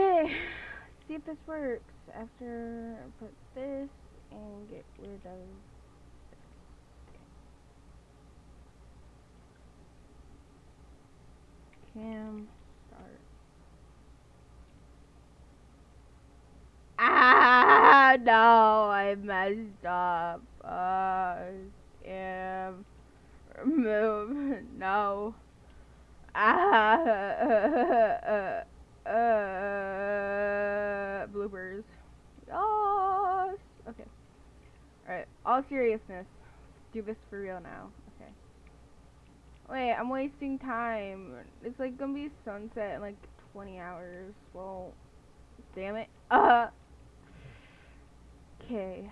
Okay, see if this works. After I put this and get rid of. Cam start. Ah no, I messed up. Uh, Cam remove no. Ah. Uh. Yes. Okay. Alright. All seriousness. Do this for real now. Okay. Wait, I'm wasting time. It's like gonna be sunset in like 20 hours. Well, damn it. Uh. Okay.